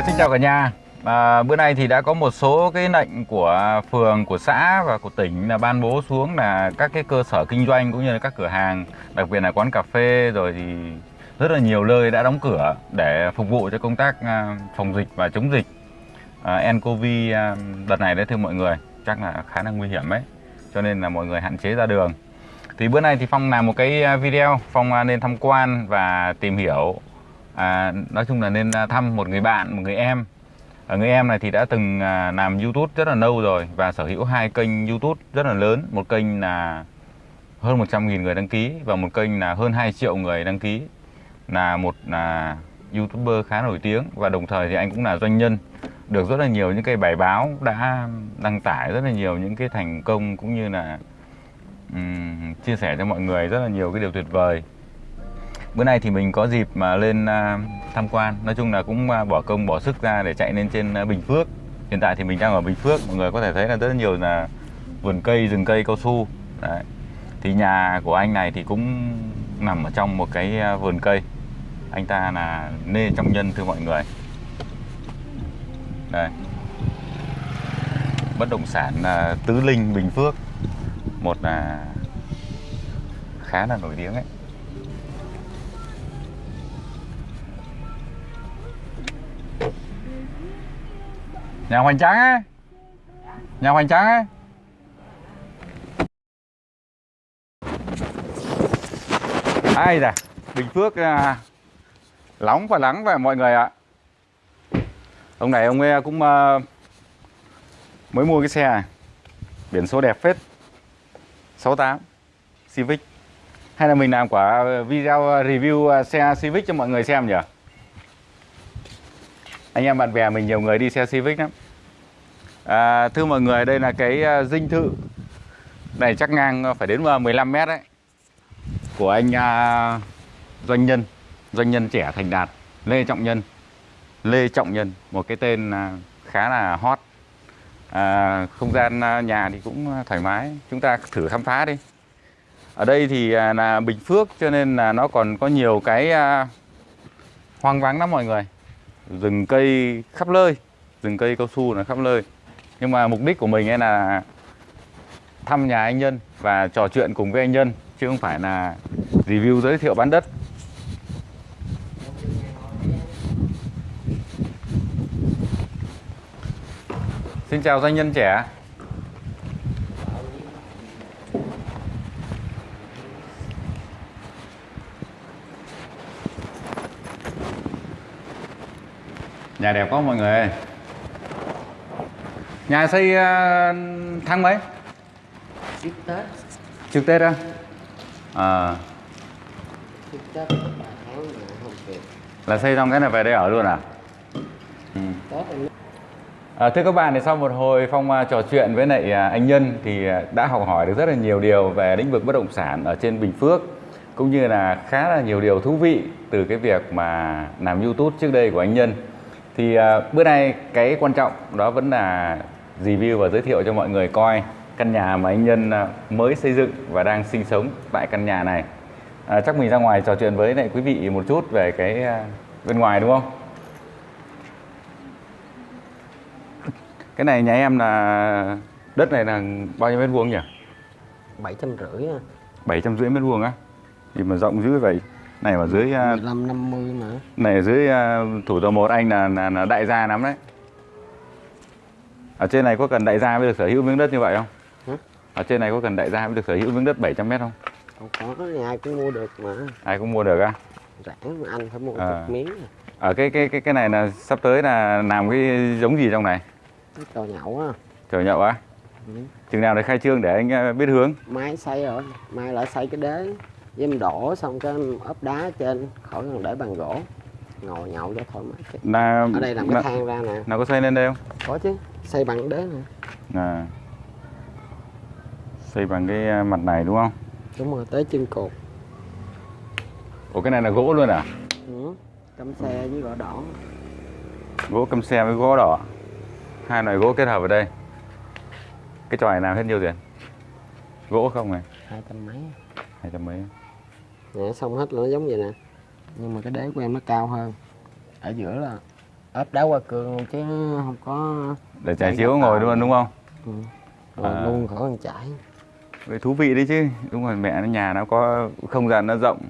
À, xin chào cả nhà. À, bữa nay thì đã có một số cái lệnh của phường, của xã và của tỉnh là ban bố xuống là các cái cơ sở kinh doanh cũng như là các cửa hàng, đặc biệt là quán cà phê rồi thì rất là nhiều nơi đã đóng cửa để phục vụ cho công tác à, phòng dịch và chống dịch à, nCoV à, đợt này đấy thưa mọi người chắc là khá là nguy hiểm đấy cho nên là mọi người hạn chế ra đường thì bữa nay thì Phong làm một cái à, video Phong nên tham quan và tìm hiểu à, nói chung là nên à, thăm một người bạn một người em. Ở người em này thì đã từng à, làm YouTube rất là lâu rồi và sở hữu hai kênh YouTube rất là lớn. Một kênh là hơn 100.000 người đăng ký và một kênh là hơn 2 triệu người đăng ký. Là một là YouTuber khá nổi tiếng và đồng thời thì anh cũng là doanh nhân. Được rất là nhiều những cái bài báo đã đăng tải rất là nhiều những cái thành công cũng như là um, chia sẻ cho mọi người rất là nhiều cái điều tuyệt vời bữa nay thì mình có dịp mà lên à, tham quan. Nói chung là cũng à, bỏ công, bỏ sức ra để chạy lên trên à, Bình Phước. Hiện tại thì mình đang ở Bình Phước. Mọi người có thể thấy là rất nhiều là vườn cây, rừng cây, cao su. Đấy. thì nhà của anh này thì cũng nằm ở trong một cái vườn cây. Anh ta là nê trong nhân thưa mọi người. Đây. Bất động sản là Tứ Linh, Bình Phước. Một là khá là nổi tiếng ấy. Nhà hoành tráng á, nhà hoành tráng á. ai da bình phước à, nóng và nắng và mọi người ạ. Ông này ông ấy cũng à, mới mua cái xe này. Biển số đẹp phết. 68 Civic. Hay là mình làm quả video review à, xe Civic cho mọi người xem nhỉ? Anh em bạn bè mình nhiều người đi xe Civic lắm. À, thưa mọi người đây là cái à, dinh thự. Này chắc ngang phải đến 15 mét đấy. Của anh à, doanh nhân. Doanh nhân trẻ thành đạt. Lê Trọng Nhân. Lê Trọng Nhân một cái tên à, khá là hot. À, không gian à, nhà thì cũng thoải mái. Chúng ta thử khám phá đi. Ở đây thì là Bình Phước cho nên là nó còn có nhiều cái à, hoang vắng lắm mọi người rừng cây khắp nơi, rừng cây cao su là khắp nơi. Nhưng mà mục đích của mình ấy là thăm nhà anh Nhân và trò chuyện cùng với anh Nhân, chứ không phải là review, giới thiệu bán đất. Xin chào doanh nhân trẻ Nhà đẹp quá mọi người Nhà xây uh, tháng mấy? trước Tết Trước Tết á? À, trước Tết là xây xong cái này về đây ở luôn à? Ừ. À, thưa các bạn, thì sau một hồi Phong à, trò chuyện với lại à, anh Nhân thì à, đã học hỏi được rất là nhiều điều về lĩnh vực bất động sản ở trên Bình Phước cũng như là khá là nhiều điều thú vị từ cái việc mà làm YouTube trước đây của anh Nhân. Thì à, bữa nay cái quan trọng đó vẫn là review và giới thiệu cho mọi người coi căn nhà mà anh Nhân à, mới xây dựng và đang sinh sống tại căn nhà này. À, chắc mình ra ngoài trò chuyện với lại quý vị một chút về cái à, bên ngoài đúng không? Cái này nhà em là đất này là bao nhiêu mét vuông nhỉ? bảy trăm rưỡi à. 750 mét vuông á. Thì mà rộng dữ vậy. Này ở dưới à, 15 50 mà này ở dưới à, thủ tàu một anh là, là là đại gia lắm đấy. Ở trên này có cần đại gia mới được sở hữu miếng đất như vậy không? Hả? Ở trên này có cần đại gia mới được sở hữu miếng đất 700 mét không? không có ai cũng mua được mà Ai cũng mua được á. rảnh anh phải mua À. một miếng à. Ở cái cái cái cái này là sắp tới là làm cái giống gì trong này? trò nhậu á Chờ nhậu á. Ừ. Chừng nào để khai trương để anh à, biết hướng. mai xây rồi mai lại xây cái đế với em đổ xong cái em ốp đá trên khỏi cần để bằng gỗ ngồi nhậu cho thoải mái. Là ở đây làm cái thang ra nè nào có xây lên đây không? có chứ xây bằng đế nè À. Xây bằng cái à, mặt này đúng không? đúng rồi tới chân cột Ủa cái này là gỗ luôn à? ừ. cắm xe với gỗ đỏ Gỗ căm xe với gỗ đỏ. Hai loại gỗ kết hợp ở đây. Cái tròi này làm hết nhiêu tiền? Gỗ không này? hai trăm mấy Hai trăm mấy. Nè xong hết là nó giống vậy nè. Nhưng mà cái đế của em nó cao hơn. Ở giữa là ốp đá qua cương chứ không có để trải chiếu ngồi luôn đúng không? Ừ. Rồi À. luôn khỏi cần chạy Vậy thú vị đấy chứ. Đúng rồi mẹ nó nhà nó có không gian nó rộng.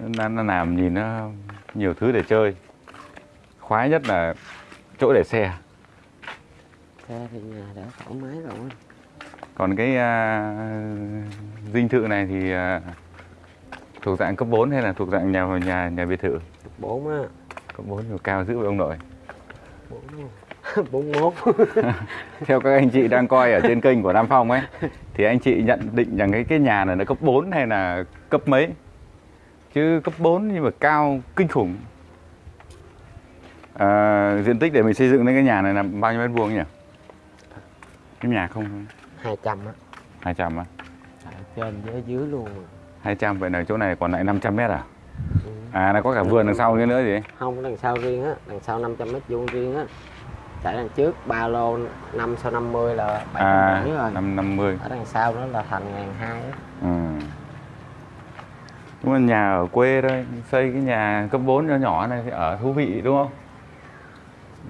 Nó, nó làm nhìn nó nhiều thứ để chơi. Khoái nhất là chỗ để xe. Xe thì nhà đã thoải mái rồi. Còn cái à, dinh thự này thì à, thuộc dạng cấp 4 hay là thuộc dạng nhà nhà nhà biệt thự? Bốn á. Cấp 4 thì cao dữ với ông nội. Bốn bốn mốt. Theo các anh chị đang coi ở trên kênh của Nam Phong ấy thì anh chị nhận định rằng cái cái nhà này nó cấp 4 hay là cấp mấy? Chứ cấp 4 nhưng mà cao kinh khủng. À, diện tích để mình xây dựng lên cái nhà này là bao nhiêu mét vuông nhỉ? Cái nhà không? Hai trăm á. 200 á. Trên với dưới luôn. à. 200 vậy là chỗ này còn lại 500 mét à Ừ. à nó có cả vườn đằng sau kia nữa gì không đằng sau riêng á đằng sau 500 mét vuông riêng á chạy đằng trước ba lô năm sau 50 là bảy à rưỡi rồi 550 ở đằng sau đó là thành ngàn hai Ừ. Đúng là nhà ở quê thôi, xây cái nhà cấp 4 nhỏ nhỏ này thì ở thú vị đúng không?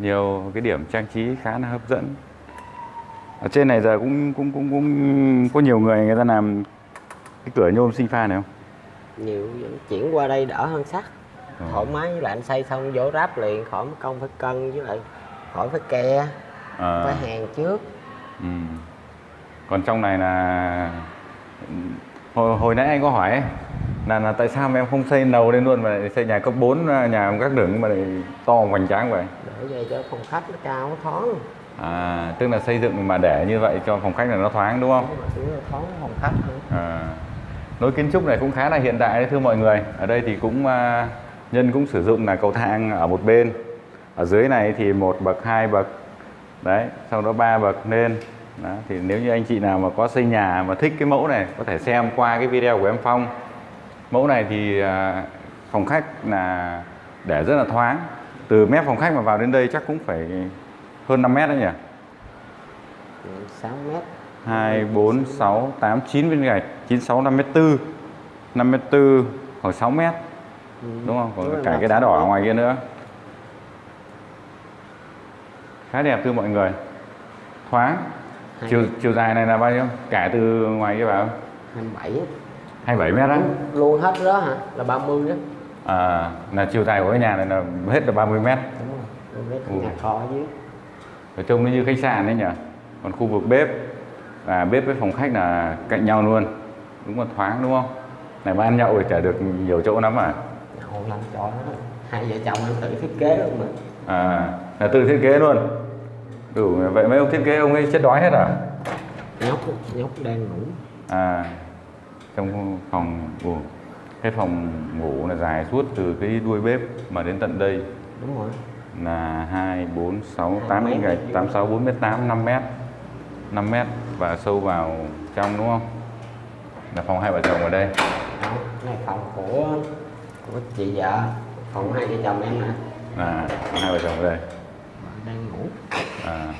Nhiều cái điểm trang trí khá là hấp dẫn. Ở trên này giờ cũng cũng cũng cũng có nhiều người người ta làm cái cửa nhôm sinh pha này không? nhiều chuyển qua đây đỡ hơn sắt Ừ. thoải mái với lại anh xây xong vô ráp liền khỏi mất công phải cân với lại khỏi phải ke Ờ, phải hàng trước ừ. Còn trong này là hồi, hồi nãy anh có hỏi ấy, là, là tại sao mà em không xây nầu lên luôn mà lại xây nhà cấp 4 nhà các đường mà lại to hoành tráng vậy? để vậy cho phòng khách nó cao nó thoáng À, tức là xây dựng mà để như vậy cho phòng khách là nó thoáng đúng không? Đúng rồi, thoáng phòng khách nữa À, lối kiến trúc này cũng khá là hiện đại đấy thưa mọi người. Ở đây thì cũng à, nhân cũng sử dụng là cầu thang ở một bên. Ở dưới này thì một bậc, hai bậc. Đấy, sau đó ba bậc lên. Đó, thì nếu như anh chị nào mà có xây nhà mà thích cái mẫu này có thể xem qua cái video của em Phong. Mẫu này thì à, phòng khách là để rất là thoáng. Từ mép phòng khách mà vào đến đây chắc cũng phải hơn 5 mét đấy nhỉ? Ừ, 6 mét 2, 4, 6, 8, 9 viên gạch 9, 6, 5 mét 4 5 mét 4 khoảng 6 mét Ừ. Đúng không? Còn Đúng cả cái đá đỏ ở mét. ngoài kia nữa Khá đẹp thưa mọi người Thoáng Chiều, mét. chiều dài này là bao nhiêu? Cả từ ngoài kia vào 27 á. 27 mét á luôn hết đó hả là 30 đó à, Là chiều dài của cái nhà này là hết là 30 mét đúng rồi Luôn hết Ừ. nhà kho ở dưới Ở trông nó như khách sạn đấy nhỉ Còn khu vực bếp và bếp với phòng khách là cạnh nhau luôn. Đúng là thoáng đúng không? Này mà ăn nhậu thì chả được nhiều chỗ lắm à? Nhậu lăn trò đó hai vợ chồng em tự thiết kế luôn mà. À, là tự thiết kế luôn. Đủ vậy mấy ông thiết kế ông ấy chết đói hết à? nhóc nhóc đang ngủ. À, trong phòng ngủ, cái phòng ngủ là dài suốt từ cái đuôi bếp mà đến tận đây. Đúng rồi. Là 2, 4, 6, Hai 8 mét gạch, đấy. 8, 6, 4 mét 8, 5 mét. 5 mét và sâu vào trong đúng không? Là phòng hai vợ chồng ở đây đó này phòng của của chị vợ phòng hai vợ chồng em nè à, phòng hai vợ chồng ở đây đang ngủ à,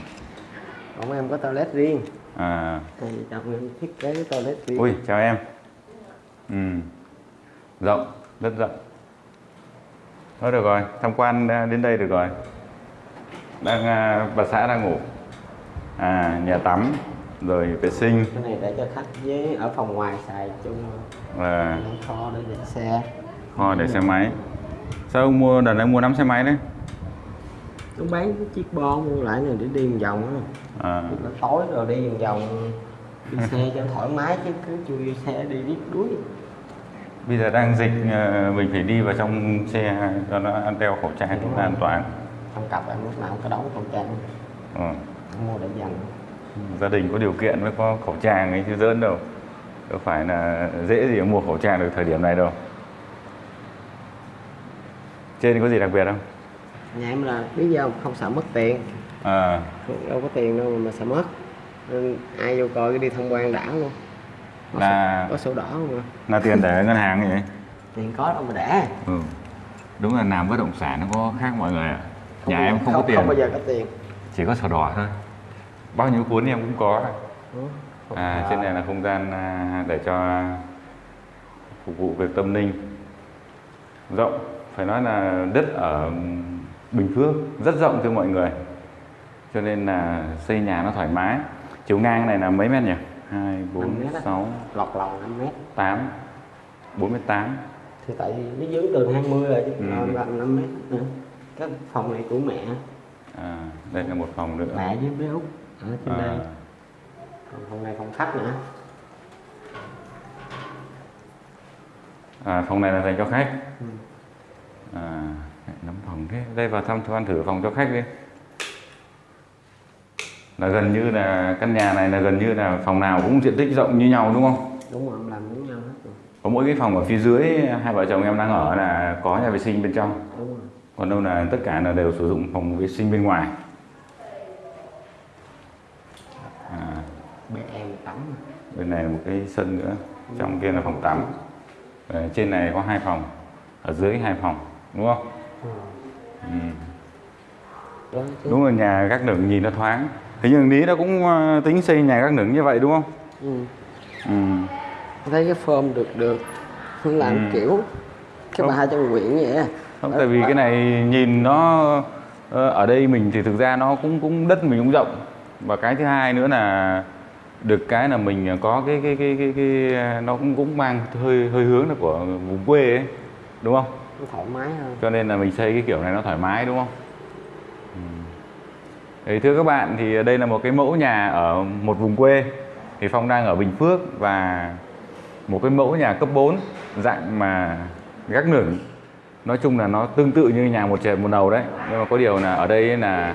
còn em có toilet riêng à, vợ chồng em thiết kế cái toilet riêng Ui, chào em. Ừ. Rộng, rất rộng. Thôi được rồi, tham quan à, đến đây được rồi. Đang à, bà xã đang ngủ. À, nhà tắm, rồi vệ sinh, cái này để cho khách với ở phòng ngoài xài chung. Làm kho để để xe. kho để xe máy. Sao ông mua đợt này mua 5 xe máy đấy? nó bán cái chiếc bon mua lại này để đi một vòng á. À, nó tối rồi đi vòng vòng. Đi xe cho thoải mái chứ cứ chui xe đi riết đuối. Bây giờ đang dịch à, mình phải đi vào trong xe cho nó ăn đeo khẩu trang cho nó an toàn. trong cặp em lúc nào cũng có đóng khẩu trang. Ừ. Mua để dành gia đình có điều kiện mới có khẩu trang ấy chứ dỡn đâu. Đâu phải là dễ gì mua khẩu trang được thời điểm này đâu. Trên có gì đặc biệt không? Nhà em là lý do không sợ mất tiền. À, Không- đâu có tiền đâu mà sợ mất. Nên ai vô coi cái đi tham quan đã luôn. Có, là sổ, có sổ đỏ không à là tiền để ngân hàng vậy? Tiền có đâu mà để. Ừ. đúng là làm bất động sản nó có khác mọi người ạ. Nhà em không, có tiền. không bao giờ có tiền. Chỉ có sổ đỏ thôi bao nhiêu cuốn em cũng có. Ừ, à, trên này là không gian à, để cho phục vụ việc tâm linh. Rộng phải nói là đất ở Bình Phước rất rộng thưa mọi người. Cho nên là xây nhà nó thoải mái. Chiều ngang này là mấy mét nhỉ? 2, Năm 4, mét á. 6, lọt lòng 5 mét. 8 48 thì tại vì nó dướng tường 20 rồi chứ Ừ. gần 5 mét nữa. Cái phòng này của mẹ. À, đây là một phòng nữa. Mẹ với bé út ở trên đây. À, còn phòng này phòng khách nữa. À, phòng này là dành cho khách. Ừ. à, nắm phòng thế. Đây vào thăm tham quan thử phòng cho khách đi. Là gần như là căn nhà này là gần như là phòng nào cũng diện tích rộng như nhau đúng không? Đúng rồi làm giống nhau hết rồi. Có mỗi cái phòng ở phía dưới hai vợ chồng em đang ở là có nhà vệ sinh bên trong. Đúng rồi. Còn đâu là tất cả là đều sử dụng phòng vệ sinh bên ngoài bé em tắm bên này một cái sân nữa trong kia là phòng tắm Ờ, trên này có hai phòng ở dưới hai phòng đúng không ừ. ừ. đó chứ đúng rồi nhà gác nửng nhìn nó thoáng thế nhưng lý nó cũng ờ, tính xây nhà gác nửng như vậy đúng không ừ. ừ. Thấy cái form được được Không làm Ừ. kiểu cái bà trong quyển vậy không tại vì cái này nhìn nó ờ, ở đây mình thì thực ra nó cũng cũng đất mình cũng rộng và cái thứ hai nữa là được cái là mình có cái cái cái cái, cái nó cũng cũng mang hơi hơi hướng là của vùng quê ấy đúng không? Nó thoải mái hơn. Cho nên là mình xây cái kiểu này nó thoải mái đúng không? Ừ. Thì thưa các bạn thì đây là một cái mẫu nhà ở một vùng quê. Thì Phong đang ở Bình Phước và một cái mẫu nhà cấp 4 dạng mà gác nửng. Nói chung là nó tương tự như nhà một trệt một đầu đấy. Nhưng mà có điều là ở đây là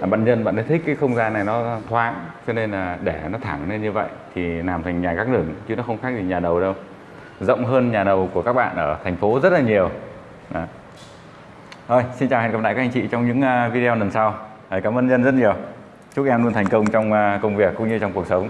À, bạn nhân bạn ấy thích cái không gian này nó thoáng cho nên là để nó thẳng lên như vậy thì làm thành nhà gác lửng chứ nó không khác gì nhà đầu đâu rộng hơn nhà đầu của các bạn ở thành phố rất là nhiều Đó. Thôi, xin chào hẹn gặp lại các anh chị trong những à, video lần sau. Cảm ơn nhân rất nhiều. Chúc em luôn thành công trong à, công việc cũng như trong cuộc sống.